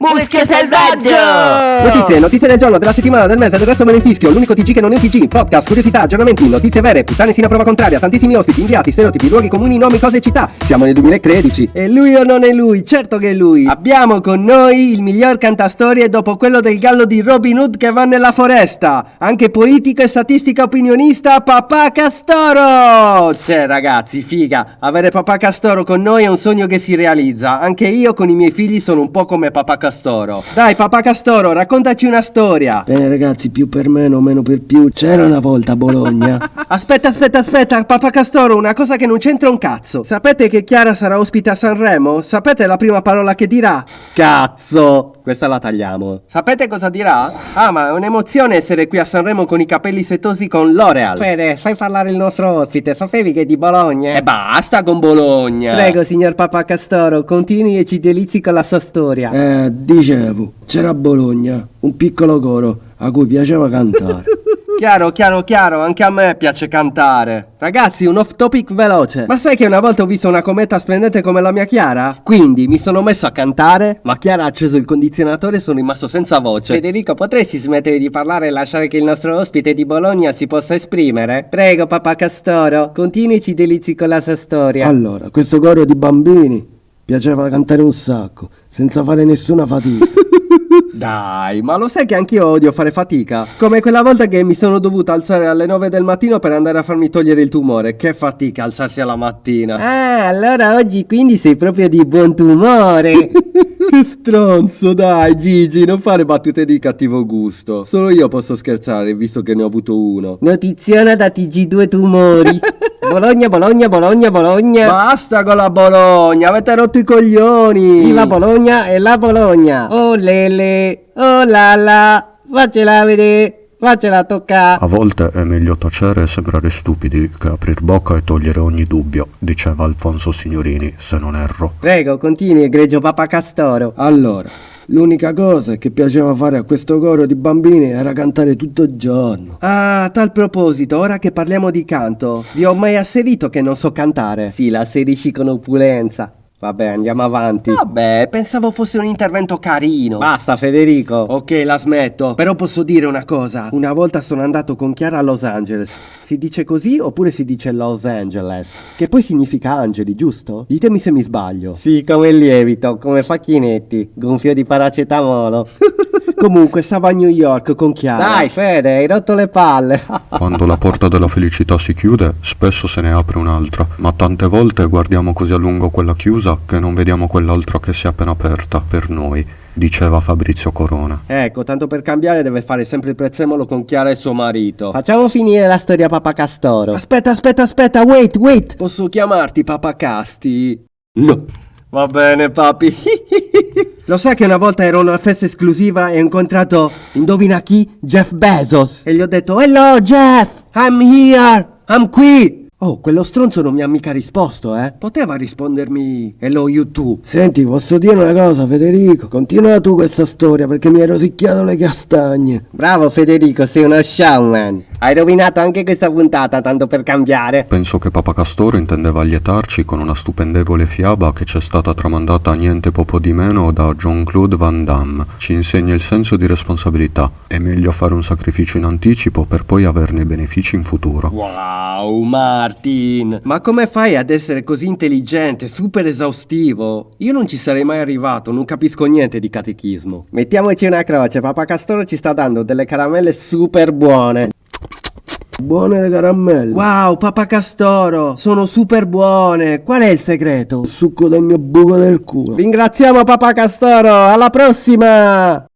Muschio selvaggio! Notizie, notizie del giorno, della settimana, del mese, del resto me ne infischio, l'unico TG che non è un TG, podcast, curiosità, aggiornamenti, notizie vere, puttane sino a prova contraria, tantissimi ospiti, inviati, stereotipi, luoghi comuni, nomi, cose e città. Siamo nel 2013. E lui o non è lui? Certo che è lui. Abbiamo con noi il miglior cantastorie dopo quello del gallo di Robin Hood che va nella foresta. Anche politico e statistica opinionista, Papà Castoro! Cioè ragazzi, figa, avere Papà Castoro con noi è un sogno che si realizza. Anche io con i miei figli sono un po' come Papà Castoro. Castoro. Dai, papà Castoro, raccontaci una storia. Bene ragazzi, più per meno, meno per più. C'era una volta a Bologna. aspetta, aspetta, aspetta, papà Castoro, una cosa che non c'entra un cazzo. Sapete che Chiara sarà ospite a Sanremo? Sapete la prima parola che dirà? Cazzo! Questa la tagliamo. Sapete cosa dirà? Ah, ma è un'emozione essere qui a Sanremo con i capelli setosi con L'Oreal. Fede, fai parlare il nostro ospite. Sapevi che è di Bologna? E basta con Bologna. Prego, signor Papa Castoro, continui e ci delizi con la sua storia. Eh, dicevo, c'era a Bologna un piccolo coro a cui piaceva cantare. Chiaro, chiaro, chiaro, anche a me piace cantare. Ragazzi, un off topic veloce. Ma sai che una volta ho visto una cometa splendente come la mia Chiara? Quindi mi sono messo a cantare, ma Chiara ha acceso il condizionatore e sono rimasto senza voce. Federico, potresti smettere di parlare e lasciare che il nostro ospite di Bologna si possa esprimere? Prego, papà Castoro, continui e ci delizi con la sua storia. Allora, questo coro di bambini piaceva cantare un sacco, senza fare nessuna fatica. Dai, ma lo sai che anch'io odio fare fatica? Come quella volta che mi sono dovuto alzare alle 9 del mattino per andare a farmi togliere il tumore. Che fatica alzarsi alla mattina. Ah, allora oggi quindi sei proprio di buon tumore. che stronzo, dai Gigi, non fare battute di cattivo gusto. Solo io posso scherzare, visto che ne ho avuto uno. Notiziona da TG2 tumori. Bologna, Bologna, Bologna, Bologna. Basta con la Bologna, avete rotto i coglioni. Viva Bologna e la Bologna. Oh lele, oh la la, faccela vedere. Faccela toccare. A volte è meglio tacere e sembrare stupidi che aprir bocca e togliere ogni dubbio, diceva Alfonso Signorini, se non erro. Prego, continui, egregio Papa Castoro. Allora, L'unica cosa che piaceva fare a questo coro di bambini era cantare tutto il giorno. Ah, a tal proposito, ora che parliamo di canto, vi ho mai asserito che non so cantare? Sì, la asserisci con opulenza. Vabbè, andiamo avanti. Vabbè, pensavo fosse un intervento carino. Basta, Federico. Ok, la smetto. Però posso dire una cosa. Una volta sono andato con Chiara a Los Angeles. Si dice così oppure si dice Los Angeles? Che poi significa angeli, giusto? Ditemi se mi sbaglio. Sì, come il lievito, come facchinetti, gonfio di paracetamolo. Comunque, stavo a New York con Chiara. Dai, Fede, hai rotto le palle. Quando la porta della felicità si chiude, spesso se ne apre un'altra, ma tante volte guardiamo così a lungo quella chiusa che non vediamo quell'altra che si è appena aperta per noi diceva Fabrizio Corona. Ecco, tanto per cambiare deve fare sempre il prezzemolo con Chiara e suo marito. Facciamo finire la storia Papa Castoro. Aspetta, aspetta, aspetta, wait, wait. Posso chiamarti Papa Casti? No. Va bene, papi. Lo sai che una volta ero a una festa esclusiva e ho incontrato, indovina chi? Jeff Bezos. E gli ho detto, hello Jeff, I'm here, I'm qui. Oh, quello stronzo non mi ha mica risposto, eh? Poteva rispondermi Hello you too. Senti, posso dire una cosa, Federico? Continua tu questa storia perché mi hai rosicchiato le castagne. Bravo Federico, sei uno showman. Hai rovinato anche questa puntata, tanto per cambiare. Penso che Papa Castoro intendeva allietarci con una stupendevole fiaba che ci è stata tramandata niente poco di meno da Jean-Claude Van Damme. Ci insegna il senso di responsabilità. È meglio fare un sacrificio in anticipo per poi averne i benefici in futuro. Wow, ma Martin! Ma come fai ad essere così intelligente, super esaustivo? Io non ci sarei mai arrivato, non capisco niente di catechismo. Mettiamoci una croce, Papa Castoro ci sta dando delle caramelle super buone. Buone le caramelle. Wow, Papa Castoro, sono super buone. Qual è il segreto? Il succo del mio buco del culo. Ringraziamo Papa Castoro, alla prossima!